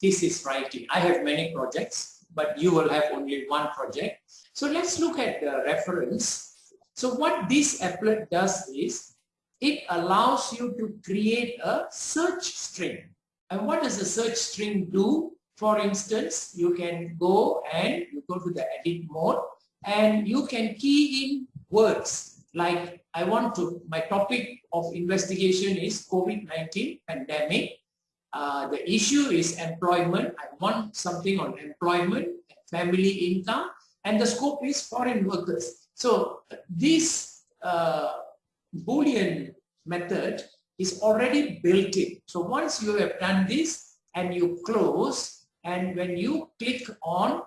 thesis writing. I have many projects, but you will have only one project. So let's look at the reference. So what this applet does is, it allows you to create a search string. And what does a search string do? For instance, you can go and you go to the edit mode and you can key in words like I want to, my topic of investigation is COVID-19 pandemic. Uh, the issue is employment. I want something on employment, family income, and the scope is foreign workers. So this uh, Boolean method is already built in. So once you have done this and you close, and when you click on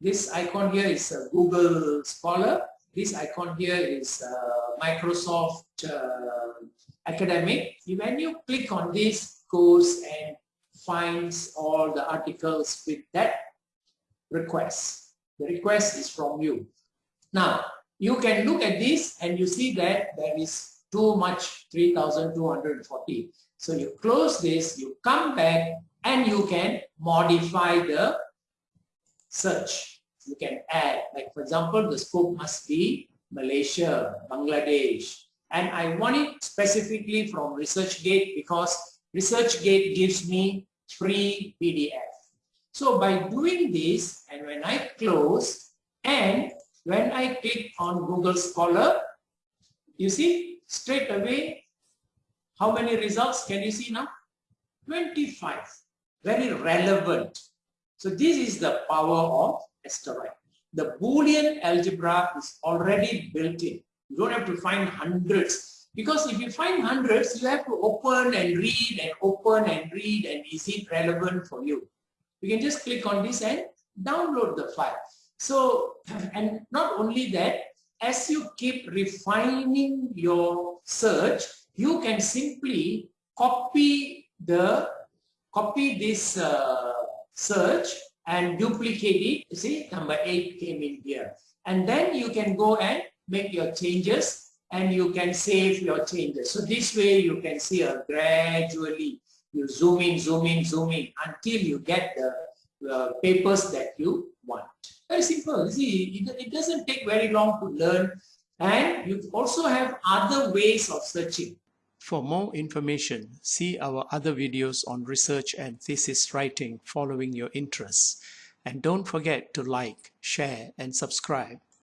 this icon here is Google Scholar, this icon here is uh, Microsoft uh, Academic. When you click on this, goes and finds all the articles with that request. The request is from you. Now, you can look at this and you see that there is too much 3240. So you close this, you come back and you can modify the search. You can add, like for example, the scope must be Malaysia, Bangladesh, and I want it specifically from ResearchGate because ResearchGate gives me free PDF. So by doing this, and when I close, and when I click on Google Scholar, you see straight away, how many results can you see now? 25. Very relevant. So this is the power of asteroid. The Boolean algebra is already built in. You don't have to find hundreds. Because if you find hundreds, you have to open and read and open and read and is it relevant for you? You can just click on this and download the file. So, and not only that, as you keep refining your search, you can simply copy the copy this uh, search and duplicate it. See, number eight came in here. And then you can go and make your changes and you can save your changes. So this way you can see a gradually you zoom in, zoom in, zoom in until you get the uh, papers that you want. Very simple. See, it, it doesn't take very long to learn and you also have other ways of searching. For more information, see our other videos on research and thesis writing following your interests. And don't forget to like, share, and subscribe.